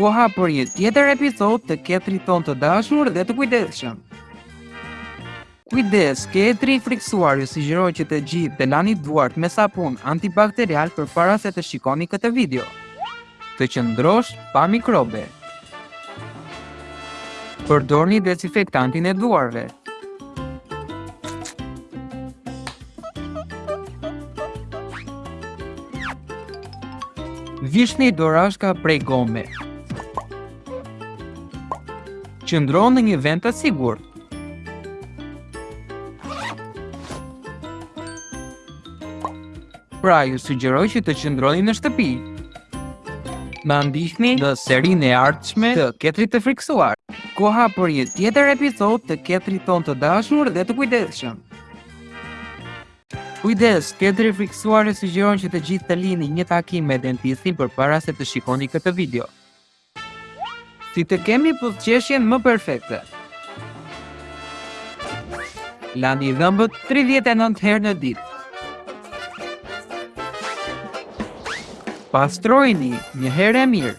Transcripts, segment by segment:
koha për një tjetër episod të ketrit tonë të dashur dhe të kujdesshëm. Kujdes, ketri i frikësuar ju sugjeron që të gjithë të lani duart me sapun antibakterial përpara se të shikoni këtë video. të qëndrosh pa mikrobe. Përdorni dezinfektantin e duarve. Vishni dorashka prej gome. Qëndro në një vend të sigurt. Pra ju sugjeroj që të qëndroni në shtëpi. Na ndiqni në serinë e ardhshme të Ketrit të frikësuar. Koha për një tjetër episod të Ketrit tonë të dashur dhe të kujdesshëm. Kujdes, Ketri i frikësuar ju sugjeron që të gjithë të lini një takim me dentistin përpara se të shikoni këtë video. Si të kemi buzëqeshjen më perfekte? Lani dhëmbët 39 herë në ditë. Pastrojni një herë e mirë.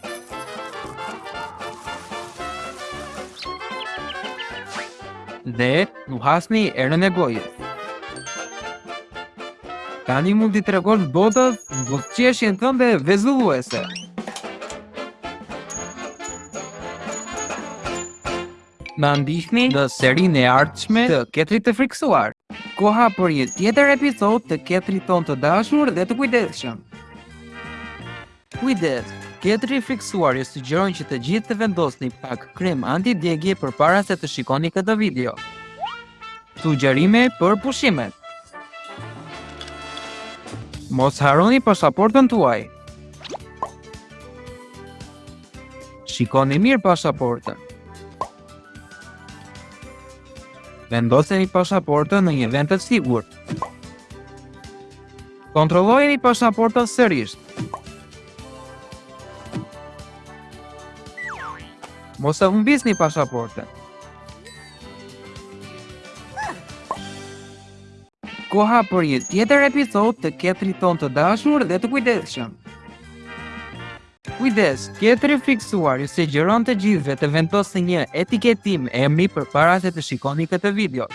Dhe Nuhasni erën e gojës. Tani mund t'i tregosh botës buzëqeshjen tënde vezulluese. Na ndiqni në serinë e ardhshme të ketrit të frikësuar. Koha për një tjetër episod të ketrit tonë të dashur dhe të kujdesshëm. Kujdes! Ketri i frikësuar ju sugjeron që të gjithë të vendosni pak krem antidjegie përpara se të shikoni këtë video. Sugjerime për pushimet. Mos harroni pasaportën tuaj. Shikoni mirë pasaportën. Vendoseni pasaportën në një vend të sigurt. Kontrollojeni pasaportën sërish. Mos e humbisni pasaportën. Koha për një tjetër episod të ketrit tonë të dashur dhe të kujdesshëm. Kujdes, ketri i frikësuar ju sugjeron të gjithëve të vendosni një etiketim emri përpara se të shikoni këtë video.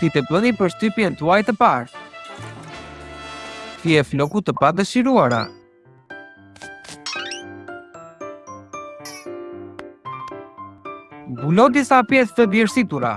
Si të bëni përshtypjen tuaj të parë. Fije floku të padëshiruara. Mbulo disa pjesë të djersitura.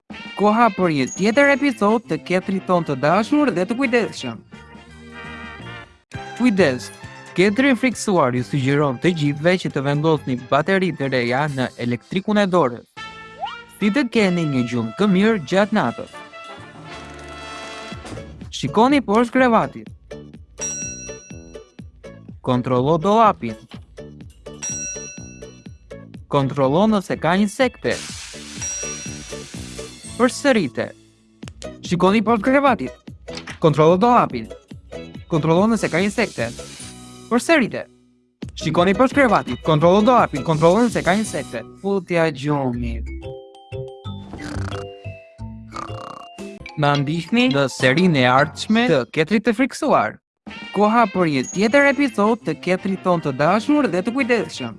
Koha për një tjetër episod të ketrit tonë të dashur dhe të kujdesshëm. Kujdes, Ketri i frikësuar ju sugjeron të gjithëve që të vendosni bateri të reja në elektrikun e dorës. Si të keni një gjumë të mirë gjatë natës. Shikoni poshtë krevatit. Kontrollo dolapin. Kontrollo nëse ka insekte. Përsërite. Shikoni poshtë krevatit. Kontrollo dollapin. Kontrollo nëse ka insekte. Përsërite. Shikoni poshtë krevatit. Kontrollo dollapin. Kontrollo nëse ka insekte. Futja gjumi. Na ndiqni në serinë e ardhshme të ketrit të frikësuar. Koha për një tjetër episod të ketrit tonë të dashur dhe të kujdesshëm.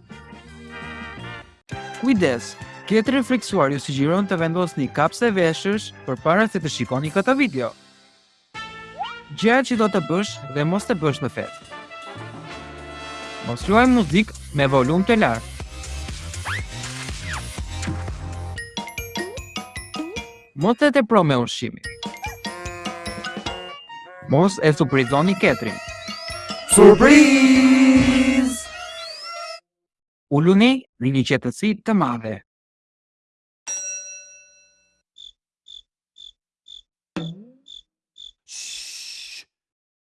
Kujdes, ketri i frikësuar ju sugjeron të vendosni kapse veshësh përpara se të shikoni këtë video. Gjërat që do të bësh dhe mos të bësh në festë. Mos luaj muzikë me volum të lartë. Mos e tepro me ushqimin. Mos e surprizoni ketrin. Surprizë! Uluni në një qetësi të madhe.